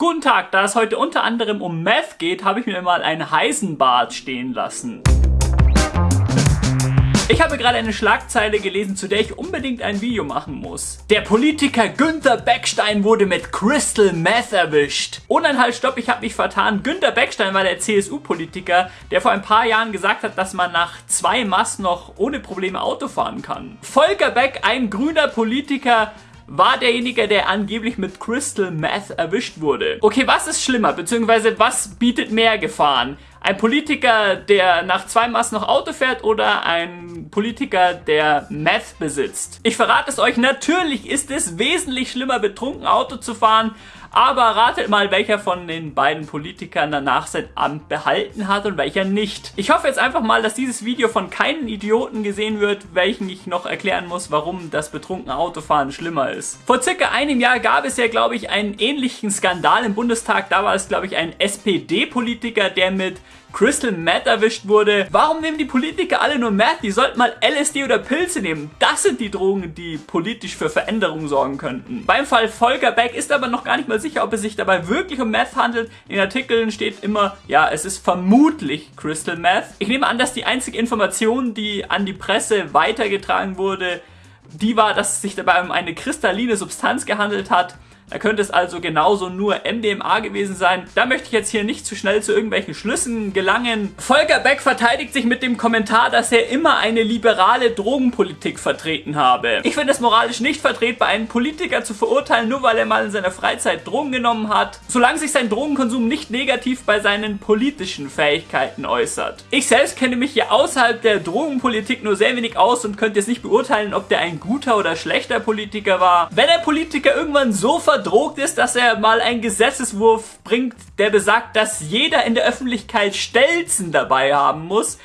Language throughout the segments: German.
Guten Tag, da es heute unter anderem um Meth geht, habe ich mir mal ein Heisenbad stehen lassen. Ich habe gerade eine Schlagzeile gelesen, zu der ich unbedingt ein Video machen muss. Der Politiker Günther Beckstein wurde mit Crystal Meth erwischt. Und ein Halt, stopp, ich habe mich vertan. Günther Beckstein war der CSU-Politiker, der vor ein paar Jahren gesagt hat, dass man nach zwei Mass noch ohne Probleme Auto fahren kann. Volker Beck, ein grüner Politiker, war derjenige, der angeblich mit Crystal Meth erwischt wurde. Okay, was ist schlimmer, beziehungsweise was bietet mehr Gefahren? Ein Politiker, der nach zwei Maß noch Auto fährt oder ein Politiker, der Meth besitzt? Ich verrate es euch, natürlich ist es wesentlich schlimmer, betrunken Auto zu fahren, aber ratet mal, welcher von den beiden Politikern danach sein Amt behalten hat und welcher nicht. Ich hoffe jetzt einfach mal, dass dieses Video von keinen Idioten gesehen wird, welchen ich noch erklären muss, warum das betrunkene Autofahren schlimmer ist. Vor circa einem Jahr gab es ja, glaube ich, einen ähnlichen Skandal im Bundestag. Da war es, glaube ich, ein SPD-Politiker, der mit Crystal Meth erwischt wurde. Warum nehmen die Politiker alle nur Meth? Die sollten mal LSD oder Pilze nehmen. Das sind die Drogen, die politisch für Veränderungen sorgen könnten. Beim Fall Volker Beck ist aber noch gar nicht mal sicher, ob es sich dabei wirklich um Meth handelt. In Artikeln steht immer, ja, es ist vermutlich Crystal Meth. Ich nehme an, dass die einzige Information, die an die Presse weitergetragen wurde, die war, dass es sich dabei um eine kristalline Substanz gehandelt hat. Da könnte es also genauso nur MDMA gewesen sein. Da möchte ich jetzt hier nicht zu schnell zu irgendwelchen Schlüssen gelangen. Volker Beck verteidigt sich mit dem Kommentar, dass er immer eine liberale Drogenpolitik vertreten habe. Ich finde es moralisch nicht vertretbar, einen Politiker zu verurteilen, nur weil er mal in seiner Freizeit Drogen genommen hat, solange sich sein Drogenkonsum nicht negativ bei seinen politischen Fähigkeiten äußert. Ich selbst kenne mich hier außerhalb der Drogenpolitik nur sehr wenig aus und könnte jetzt nicht beurteilen, ob der ein guter oder schlechter Politiker war. Wenn ein Politiker irgendwann so verdient verdrogt ist, dass er mal einen Gesetzeswurf bringt, der besagt, dass jeder in der Öffentlichkeit Stelzen dabei haben muss,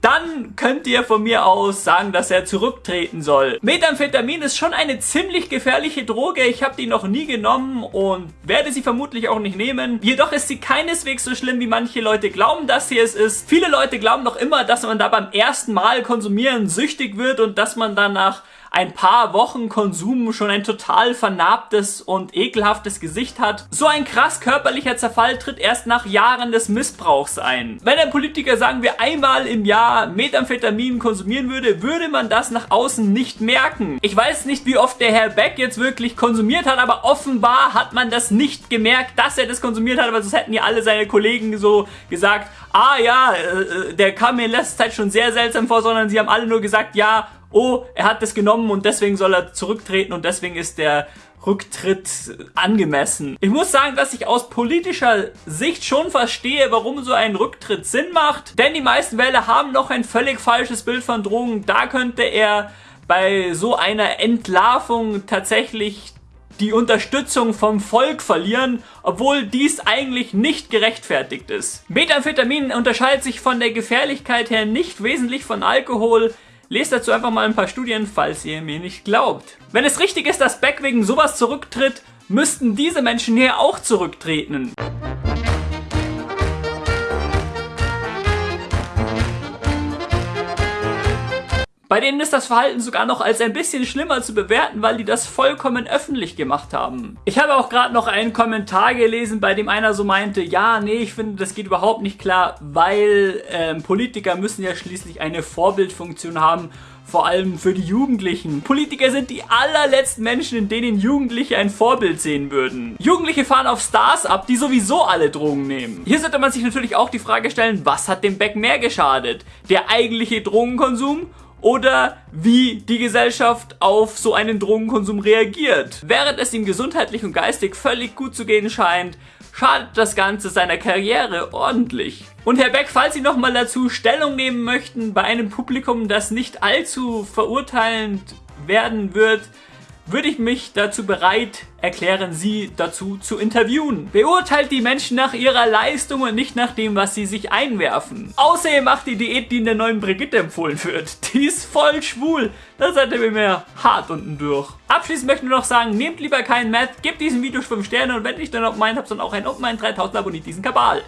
dann könnt ihr von mir aus sagen, dass er zurücktreten soll. Methamphetamin ist schon eine ziemlich gefährliche Droge. Ich habe die noch nie genommen und werde sie vermutlich auch nicht nehmen. Jedoch ist sie keineswegs so schlimm, wie manche Leute glauben, dass sie es ist. Viele Leute glauben doch immer, dass man da beim ersten Mal konsumieren süchtig wird und dass man dann nach ein paar Wochen Konsum schon ein total vernarbtes und ekelhaftes Gesicht hat. So ein krass körperlicher Zerfall tritt erst nach Jahren des Missbrauchs ein. Wenn ein Politiker, sagen wir, einmal im Jahr Methamphetamin konsumieren würde, würde man das nach außen nicht merken. Ich weiß nicht, wie oft der Herr Beck jetzt wirklich konsumiert hat, aber offenbar hat man das nicht gemerkt, dass er das konsumiert hat, weil sonst hätten ja alle seine Kollegen so gesagt, ah ja, äh, äh, der kam mir in letzter Zeit schon sehr seltsam vor, sondern sie haben alle nur gesagt, ja, oh, er hat das genommen und deswegen soll er zurücktreten und deswegen ist der Rücktritt angemessen. Ich muss sagen, dass ich aus politischer Sicht schon verstehe, warum so ein Rücktritt Sinn macht, denn die meisten Wähler haben noch ein völlig falsches Bild von Drogen. Da könnte er bei so einer Entlarvung tatsächlich die Unterstützung vom Volk verlieren, obwohl dies eigentlich nicht gerechtfertigt ist. Methamphetamin unterscheidet sich von der Gefährlichkeit her nicht wesentlich von Alkohol. Lest dazu einfach mal ein paar Studien, falls ihr mir nicht glaubt. Wenn es richtig ist, dass Beck wegen sowas zurücktritt, müssten diese Menschen hier auch zurücktreten. Bei denen ist das Verhalten sogar noch als ein bisschen schlimmer zu bewerten, weil die das vollkommen öffentlich gemacht haben. Ich habe auch gerade noch einen Kommentar gelesen, bei dem einer so meinte, ja, nee, ich finde, das geht überhaupt nicht klar, weil ähm, Politiker müssen ja schließlich eine Vorbildfunktion haben vor allem für die Jugendlichen. Politiker sind die allerletzten Menschen, in denen Jugendliche ein Vorbild sehen würden. Jugendliche fahren auf Stars ab, die sowieso alle Drogen nehmen. Hier sollte man sich natürlich auch die Frage stellen, was hat dem Beck mehr geschadet? Der eigentliche Drogenkonsum oder wie die Gesellschaft auf so einen Drogenkonsum reagiert. Während es ihm gesundheitlich und geistig völlig gut zu gehen scheint, schadet das Ganze seiner Karriere ordentlich. Und Herr Beck, falls Sie nochmal dazu Stellung nehmen möchten bei einem Publikum, das nicht allzu verurteilend werden wird, würde ich mich dazu bereit erklären, sie dazu zu interviewen. Beurteilt die Menschen nach ihrer Leistung und nicht nach dem, was sie sich einwerfen. Außerdem macht die Diät, die in der neuen Brigitte empfohlen wird. Die ist voll schwul. Das seid ihr mir hart unten durch. Abschließend möchte ich nur noch sagen, nehmt lieber keinen Matt, gebt diesem Video 5 Sterne und wenn nicht dann auf meinen habt, dann auch ein Open 3000 abonniert diesen Kabal.